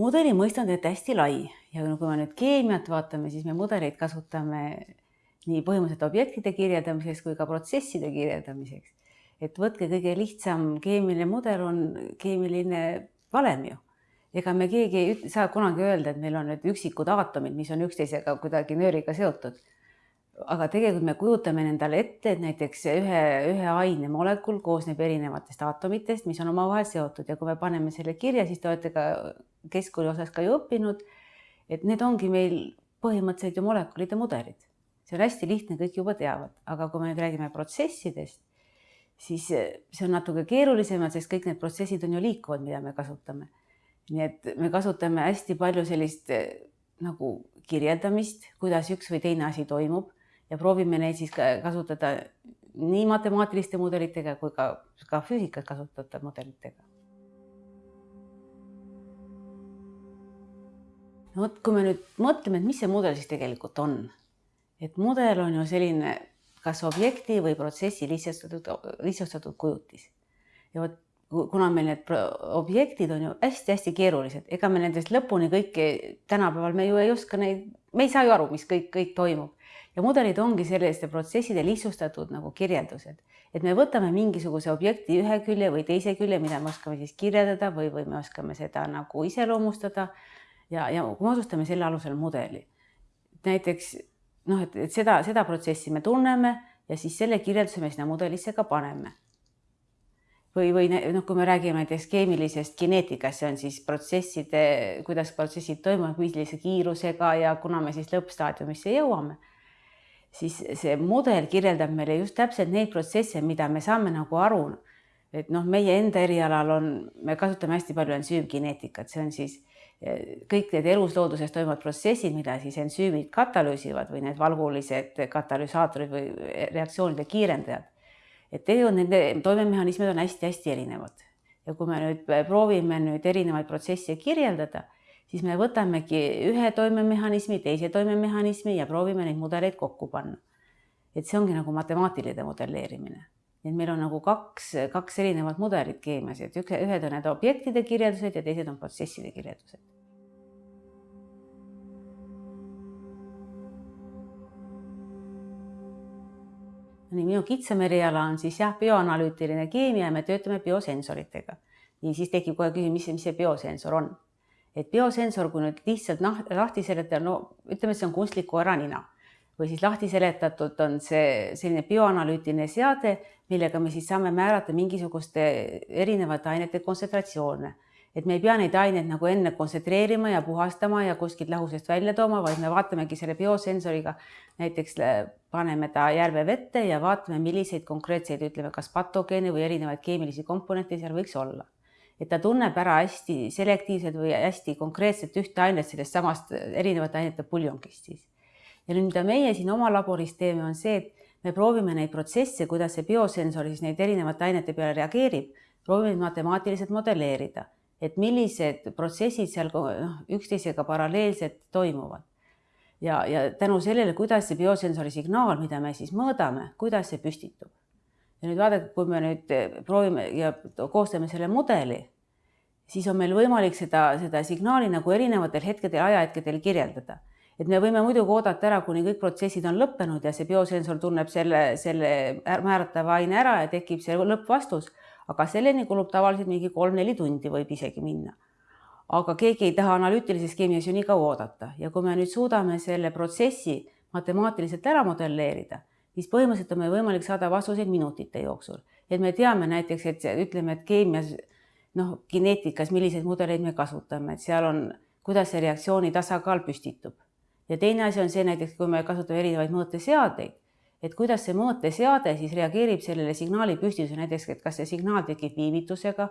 mudeli mõiste on tegelikult hästi lai ja kui me nüüd keemiat vaatame, siis me mudeleid kasutame nii põhimõtteliselt objektide kirjeldamiseks kui ka protsesside kirjeldamiseks. et võtke kõige lihtsam keemiline mudel on keemiline valem ju. ega me keegi ei saa kunagi öelda, et meil on nüüd üksikud aatomid, mis on üksteisega kuidagi nööriga seotud. aga tegelikult me kujutame endale ette, et näiteks ühe, ühe aine molekul koosneb erinevatest aatomitest, mis on omavahel seotud ja kui me paneme selle kirja, siis te olete ka keskkooli osas ka ju õppinud, et need ongi meil põhimõtteliselt ju molekulide mudelid. see on hästi lihtne, kõik juba teavad, aga kui me nüüd räägime protsessidest, siis see on natuke keerulisemad, sest kõik need protsessid on ju liikuvad, mida me kasutame. nii et me kasutame hästi palju sellist nagu kirjeldamist, kuidas üks või teine asi toimub ja proovime neid siis kasutada nii matemaatiliste mudelitega kui ka, ka füüsikas kasutatavate mudelitega no vot, kui me nüüd mõtleme, et mis see mudel siis tegelikult on, et mudel on ju selline kas objekti või protsessi lihtsustatud, lihtsustatud kujutis. ja vot kuna meil need objektid on ju hästi-hästi keerulised, ega me nendest lõpuni kõike tänapäeval me ju ei oska neid, me ei saa ju aru, mis kõik, kõik toimub. Ja mudelid ongi selliste protsesside lihtsustatud nagu kirjeldused, et me võtame mingisuguse objekti ühe külje või teise külje, mida me oskame siis kirjeldada või, või me oskame seda nagu iseloomustada ja, ja kui me otsustame selle alusel mudeli, näiteks noh, et, et seda, seda protsessi me tunneme ja siis selle kirjelduse me sinna mudelisse ka paneme. või, või noh, kui me räägime näiteks keemilisest kineetikast, see on siis protsesside, kuidas protsessid toimuvad, millise kiirusega ja kuna me siis lõppstaadiumisse jõuame, siis see mudel kirjeldab meile just täpselt neid protsesse, mida me saame nagu aru. Et noh, meie enda erialal on, me kasutame hästi palju ensüümkineetikat, see on siis kõik need eluslooduses toimuvad protsessid, mida siis ensüümid katalüüsivad või need valgulised katalüsaatorid või reaktsioonide kiirendajad. et tegelikult nende toimemehhanismid on hästi-hästi erinevad ja kui me nüüd proovime nüüd erinevaid protsesse kirjeldada, siis me võtamegi ühe toimemehhanismi, teise toimemehhanismi ja proovime neid mudeleid kokku panna. et see ongi nagu matemaatiline modelleerimine nii et meil on nagu kaks, kaks erinevat mudelit keemias, et üks, ühed on need objektide kirjeldused ja teised on protsesside kirjeldused. nii, minu kitsam eriala on siis jah, bioanalüütiline keemia ja me töötame biosensoritega. nii, siis tekib kohe küsimus, mis see, biosensor on. et biosensor, kui nüüd lihtsalt lahti seletada, no ütleme, see on kunstlik koeranina või siis lahti seletatud on see selline bioanalüütiline seade, millega me siis saame määrata mingisuguste erinevate ainete kontsentratsioone. et me ei pea neid aineid nagu enne kontsentreerima ja puhastama ja kuskilt lahusest välja tooma, vaid me vaatamegi selle biosensoriga, näiteks paneme ta järvevette ja vaatame, milliseid konkreetseid, ütleme, kas patogeene või erinevaid keemilisi komponente seal võiks olla. et ta tunneb ära hästi selektiivselt või hästi konkreetselt ühte ainet sellest samast erinevate ainete puljongist siis ja nüüd, mida meie siin oma laboris teeme, on see, et me proovime neid protsesse, kuidas see biosensor siis neid erinevate ainete peale reageerib, proovime matemaatiliselt modelleerida, et millised protsessid seal noh, üksteisega paralleelselt toimuvad. ja, ja tänu sellele, kuidas see biosensori signaal, mida me siis mõõdame, kuidas see püstitub. ja nüüd vaadake, kui me nüüd proovime ja koostame selle mudeli, siis on meil võimalik seda, seda signaali nagu erinevatel hetkedel, ajahetkedel kirjeldada et me võime muidugi oodata ära, kuni kõik protsessid on lõppenud ja see biosensor tunneb selle, selle määratava aine ära ja tekib see lõppvastus, aga selleni kulub tavaliselt mingi kolm-neli tundi võib isegi minna. aga keegi ei taha analüütilises keemias ju nii kaua oodata. Ja kui me nüüd suudame selle protsessi matemaatiliselt ära modelleerida, siis põhimõtteliselt on meil võimalik saada vastuseid minutite jooksul, et me teame näiteks, et ütleme, et keemias noh, kineetikas, milliseid mudeleid me kasutame, et seal on, kuidas see reaktsiooni tasakaal püstitub ja teine asi on see näiteks, kui me kasutame erinevaid mõõteseadeid, et kuidas see mõõteseade siis reageerib sellele signaali püstitusele, näiteks, et kas see signaal tekib viivitusega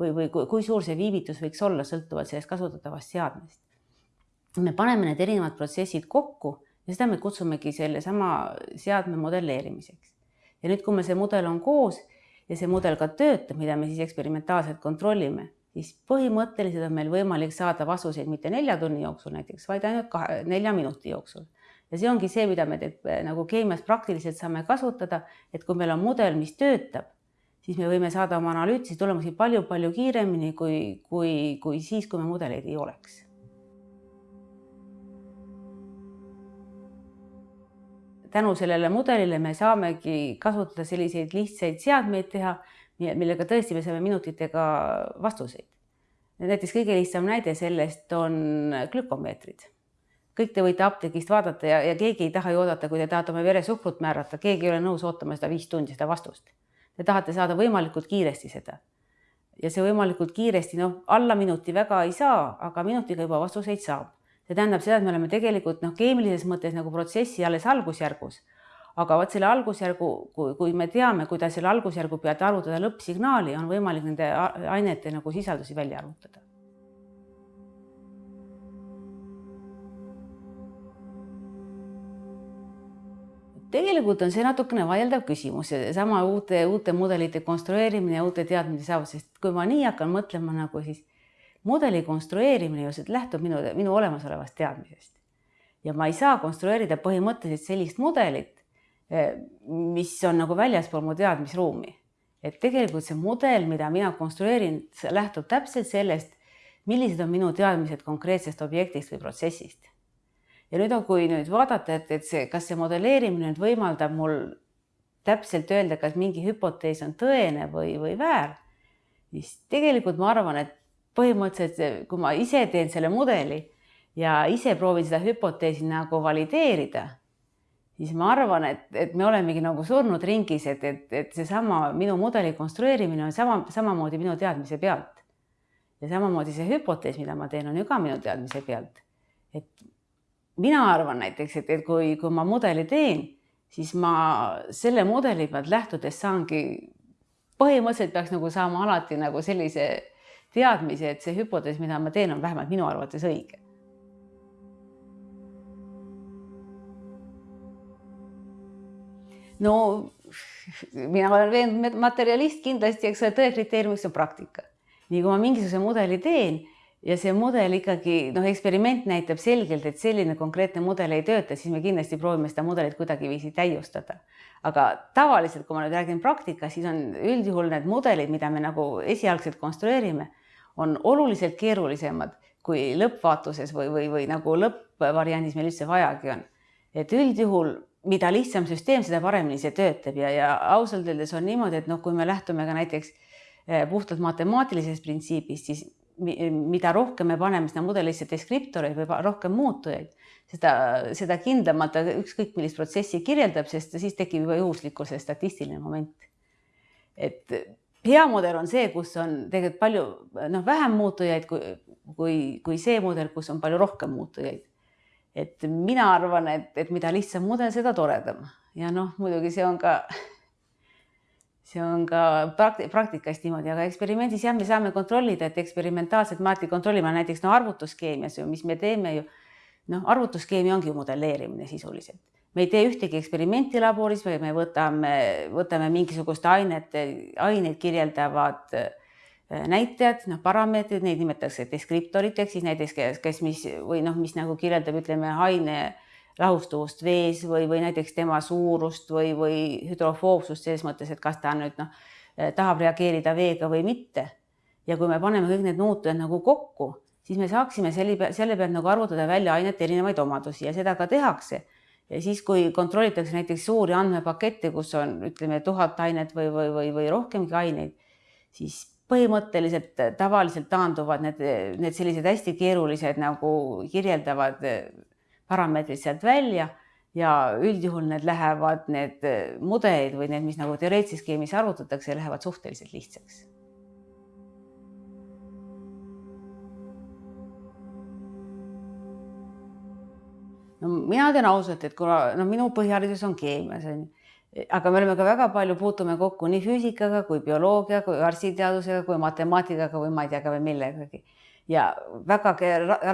või, või kui suur see viivitus võiks olla, sõltuvalt sellest kasutatavast seadmest. me paneme need erinevad protsessid kokku ja seda me kutsumegi sellesama seadme modelleerimiseks. ja nüüd, kui meil see mudel on koos ja see mudel ka töötab, mida me siis eksperimentaalselt kontrollime siis põhimõtteliselt on meil võimalik saada vastuseid mitte nelja tunni jooksul näiteks, vaid ainult kahe, nelja minuti jooksul. ja see ongi see, mida me teeb, nagu keemias praktiliselt saame kasutada, et kui meil on mudel, mis töötab, siis me võime saada oma analüütilisi tulemusi palju-palju kiiremini kui, kui, kui siis, kui me mudeleid ei oleks. tänu sellele mudelile me saamegi kasutada selliseid lihtsaid seadmeid teha, millega tõesti me saame minutitega vastuseid. näiteks kõige lihtsam näide sellest on glükomeetrid kõik te võite apteegist vaadata ja, ja keegi ei taha ju oodata, kui te tahate oma veresuhkrut määrata, keegi ei ole nõus ootama seda viis tundi, seda vastust Te tahate saada võimalikult kiiresti seda. ja see võimalikult kiiresti, noh, alla minuti väga ei saa, aga minutiga juba vastuseid saab. see tähendab seda, et me oleme tegelikult noh, keemilises mõttes nagu protsessi alles algusjärgus. Aga vot selle algusjärgu, kui, kui me teame, kuidas selle algusjärgu pealt arvutada lõppsignaali, on võimalik nende ainete nagu sisaldusi välja arvutada tegelikult on see natukene vaieldav küsimus, seesama uute, uute mudelite konstrueerimine ja uute teadmiste saavutus, sest kui ma nii hakkan mõtlema nagu siis mudeli konstrueerimine ju lähtub minu, minu olemasolevast teadmisest. ja ma ei saa konstrueerida põhimõtteliselt sellist mudelit, mis on nagu väljaspool mu teadmisruumi. et tegelikult see mudel, mida mina konstrueerin, lähtub täpselt sellest, millised on minu teadmised konkreetsest objektist või protsessist ja nüüd on, kui nüüd vaadata, et, et see, kas see modelleerimine nüüd võimaldab mul täpselt öelda, kas mingi hüpotees on tõene või, või väär, siis tegelikult ma arvan, et põhimõtteliselt, kui ma ise teen selle mudeli ja ise proovin seda hüpoteesi nagu valideerida, siis ma arvan, et, et me olemegi nagu surnud ringis, et, et, et seesama minu mudeli konstrueerimine on sama, samamoodi minu teadmise pealt. ja samamoodi see hüpotees, mida ma teen, on ju ka minu teadmise pealt. et mina arvan näiteks, et, et kui, kui ma mudeli teen, siis ma selle mudeli pealt lähtudes saangi, põhimõtteliselt peaks nagu saama alati nagu sellise teadmise, et see hüpotees, mida ma teen, on vähemalt minu arvates õige. No mina olen veendunud materjalist kindlasti, eks ole, tõe kriteeriumiks on praktika. nii kui ma mingisuguse mudeli teen ja see mudel ikkagi noh, eksperiment näitab selgelt, et selline konkreetne mudel ei tööta, siis me kindlasti proovime seda mudelit kuidagiviisi täiustada. aga tavaliselt, kui ma nüüd räägin praktikas, siis on üldjuhul need mudelid, mida me nagu esialgselt konstrueerime, on oluliselt keerulisemad kui lõppvaatuses või, või, või nagu lõppvariandis meil üldse vajagi on. et üldjuhul, mida lihtsam süsteem, seda paremini see töötab ja, ja ausalt öeldes on niimoodi, et noh, kui me lähtume ka näiteks eh, puhtalt matemaatilisest printsiibist, siis mida rohkem me paneme sinna mudelisse deskriptoreid või rohkem muutujaid, seda, seda kindlamalt ta ükskõik millist protsessi kirjeldab, sest siis tekib juba juhuslikkuse statistiline moment. et hea mudel on see, kus on tegelikult palju noh, vähem muutujaid kui, kui, kui see mudel, kus on palju rohkem muutujaid. Et mina arvan, et, et mida lihtsam mudel, seda toredam ja noh, muidugi see on ka see on ka prakti praktikas niimoodi, aga eksperimendis jah, me saame kontrollida, et eksperimentaalselt me alati kontrollime näiteks no arvutuskeemias ju, mis me teeme ju. noh, arvutuskeemia ongi ju modelleerimine sisuliselt. me ei tee ühtegi eksperimenti laboris, vaid me võtame, võtame mingisuguste ainete, aineid kirjeldavad äh, näitajad, noh, parameetrid, neid nimetatakse deskriptoriteks, siis näiteks kes, kes, mis või noh, mis nagu kirjeldab, ütleme aine lahustuvust vees või, või näiteks tema suurust või, või hüdrofoobsust selles mõttes, et kas ta nüüd noh, tahab reageerida veega või mitte. ja kui me paneme kõik need muutujad nagu kokku, siis me saaksime selle selle pealt nagu arvutada välja ainete erinevaid omadusi ja seda ka tehakse. ja siis, kui kontrollitakse näiteks suuri andmepakette, kus on, ütleme, tuhat ainet või, või, või, või rohkemgi aineid, siis põhimõtteliselt tavaliselt taanduvad need, need sellised hästi keerulised nagu kirjeldavad parameetrid sealt välja ja üldjuhul need lähevad, need mudelid või need, mis nagu teoreetilises skeemis arvutatakse, lähevad suhteliselt lihtsaks. no mina ütlen ausalt, et kuna no minu põhiharidus on keemias on ju aga me oleme ka väga palju, puutume kokku nii füüsikaga kui bioloogia, kui arstiteadusega, kui matemaatikaga või ma ei tea ka veel millegagi ja väga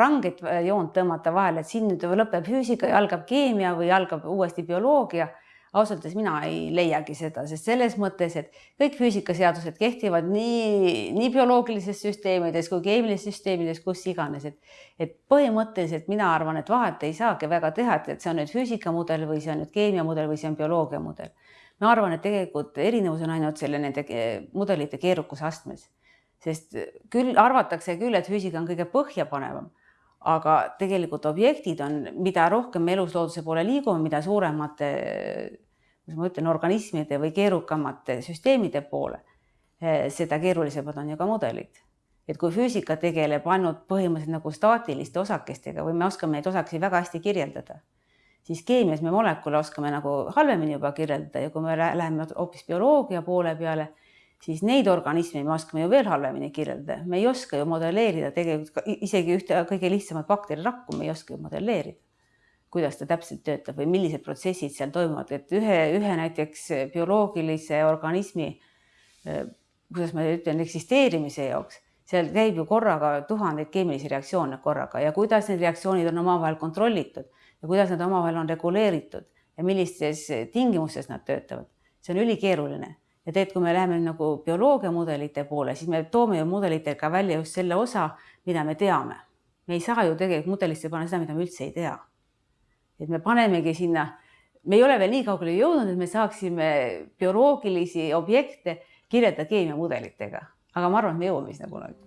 ranget joont tõmmata vahele, et siin nüüd lõpeb füüsika ja algab keemia või algab uuesti bioloogia. Ausalt öeldes mina ei leiagi seda, sest selles mõttes, et kõik füüsikaseadused kehtivad nii, nii bioloogilistes süsteemides kui keemilistes süsteemides, kus iganes, et, et põhimõtteliselt mina arvan, et vahet ei saagi väga teha, et, et see on nüüd füüsikamudel või see on nüüd keemiamudel või see on bioloogiamudel ma arvan, et tegelikult erinevus on ainult selle nende mudelite keerukuse astmes, sest küll arvatakse küll, et füüsika on kõige põhjapanevam, aga tegelikult objektid on, mida rohkem me eluslooduse poole liigume, mida suuremate, kuidas ma ütlen, organismide või keerukamate süsteemide poole, seda keerulisemad on ju ka mudelid et kui füüsika tegeleb ainult põhimõtteliselt nagu staatiliste osakestega või me oskame neid osakesi väga hästi kirjeldada siis keemias me molekule oskame nagu halvemini juba kirjeldada ja kui me läheme hoopis bioloogia poole peale, siis neid organisme me oskame ju veel halvemini kirjeldada, me ei oska ju modelleerida tegelikult isegi ühte kõige lihtsamat bakterirakku me ei oska ju modelleerida. Kuidas ta täpselt töötab või millised protsessid seal toimuvad, et ühe, ühe näiteks bioloogilise organismi, kuidas ma ütlen, eksisteerimise jaoks seal käib ju korraga tuhandeid keemilisi reaktsioone korraga ja kuidas need reaktsioonid on omavahel kontrollitud ja kuidas nad omavahel on reguleeritud ja millistes tingimustes nad töötavad. see on ülikeeruline ja tegelikult, kui me läheme nagu bioloogia mudelite poole, siis me toome ju mudelitega välja just selle osa, mida me teame. me ei saa ju tegelikult mudelisse panna seda, mida me üldse ei tea. Et me panemegi sinna, me ei ole veel nii kaugele jõudnud, et me saaksime bioloogilisi objekte kirjeldada keemiamudelitega, aga ma arvan, et me jõuame sinna kunagi